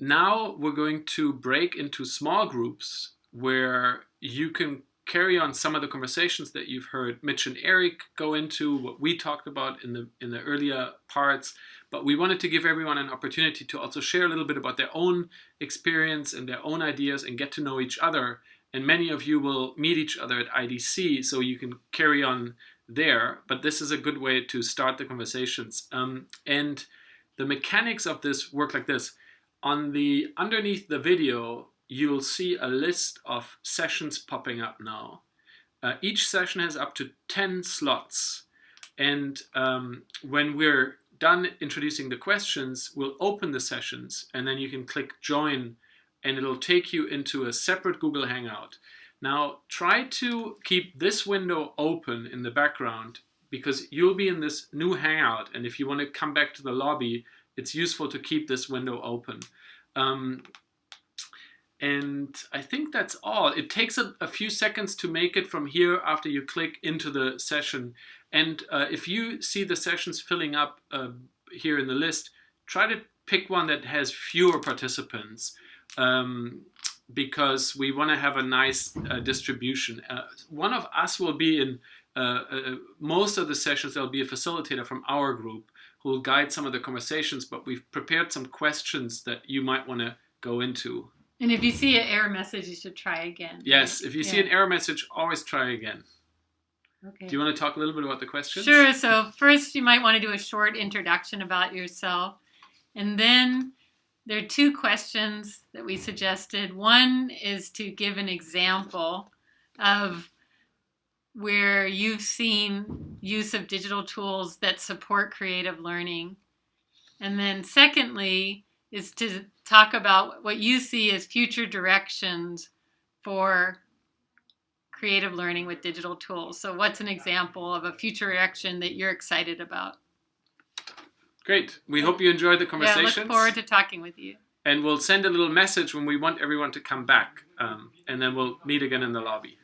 now we're going to break into small groups where you can carry on some of the conversations that you've heard Mitch and Eric go into, what we talked about in the in the earlier parts. But we wanted to give everyone an opportunity to also share a little bit about their own experience and their own ideas and get to know each other. And many of you will meet each other at IDC, so you can carry on there. But this is a good way to start the conversations. Um, and the mechanics of this work like this. On the underneath the video, you'll see a list of sessions popping up now. Uh, each session has up to 10 slots. And um, when we're done introducing the questions, we'll open the sessions and then you can click join and it'll take you into a separate Google Hangout. Now try to keep this window open in the background because you'll be in this new Hangout and if you want to come back to the lobby, it's useful to keep this window open. Um, and I think that's all. It takes a, a, few seconds to make it from here after you click into the session. And uh, if you see the sessions filling up uh, here in the list, try to pick one that has fewer participants um, because we want to have a nice uh, distribution. Uh, one of us will be in uh, uh, most of the sessions, there'll be a facilitator from our group who will guide some of the conversations, but we've prepared some questions that you might want to go into. And if you see an error message, you should try again. Yes, if you yeah. see an error message, always try again. Okay. Do you want to talk a little bit about the questions? Sure. So first, you might want to do a short introduction about yourself. And then there are two questions that we suggested. One is to give an example of where you've seen use of digital tools that support creative learning. And then secondly, is to talk about what you see as future directions for creative learning with digital tools. So what's an example of a future direction that you're excited about? Great. We hope you enjoyed the conversation. Yeah, look forward to talking with you. And we'll send a little message when we want everyone to come back. Um, and then we'll meet again in the lobby.